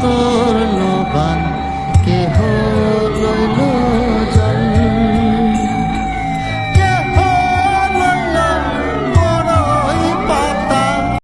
তোর লোবান কেহ